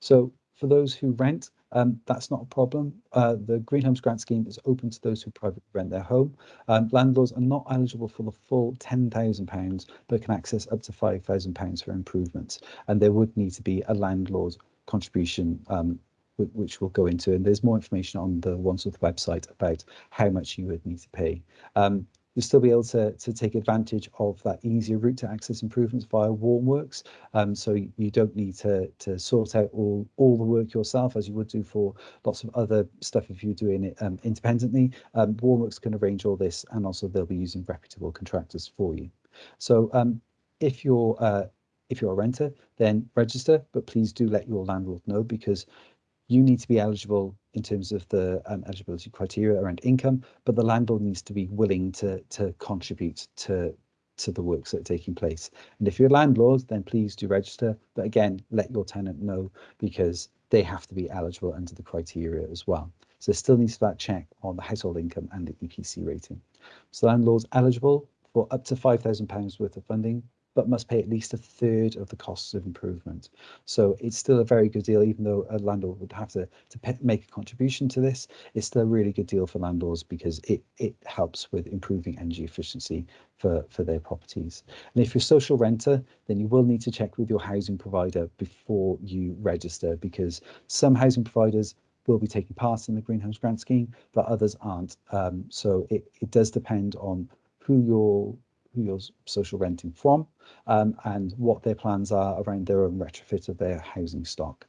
So for those who rent, um, that's not a problem. Uh, the Green Homes Grant Scheme is open to those who privately rent their home. Um, landlords are not eligible for the full £10,000, but can access up to £5,000 for improvements. And there would need to be a landlord contribution um, which we'll go into. And there's more information on the Wandsworth website about how much you would need to pay. You'll still be able to, to take advantage of that easier route to access improvements via Warmworks. Um, so you don't need to, to sort out all, all the work yourself as you would do for lots of other stuff if you're doing it um, independently. Um, Warmworks can arrange all this and also they'll be using reputable contractors for you. So um, if you're uh, if you're a renter, then register, but please do let your landlord know because you need to be eligible in terms of the um, eligibility criteria around income, but the landlord needs to be willing to to contribute to to the works that are taking place. And if you're a landlord, then please do register. But again, let your tenant know because they have to be eligible under the criteria as well. So there still needs to that check on the household income and the EPC rating. So landlords eligible for up to £5,000 worth of funding but must pay at least a third of the costs of improvement. So it's still a very good deal, even though a landlord would have to, to make a contribution to this. It's still a really good deal for landlords because it, it helps with improving energy efficiency for, for their properties. And if you're a social renter, then you will need to check with your housing provider before you register because some housing providers will be taking part in the Green Homes Grant Scheme, but others aren't. Um, so it, it does depend on who your who you're social renting from um, and what their plans are around their own retrofit of their housing stock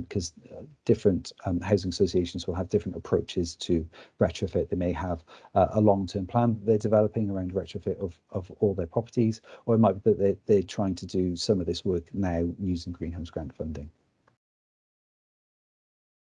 because um, uh, different um, housing associations will have different approaches to retrofit. They may have uh, a long-term plan they're developing around retrofit of, of all their properties, or it might be that they're, they're trying to do some of this work now using Green Homes grant funding.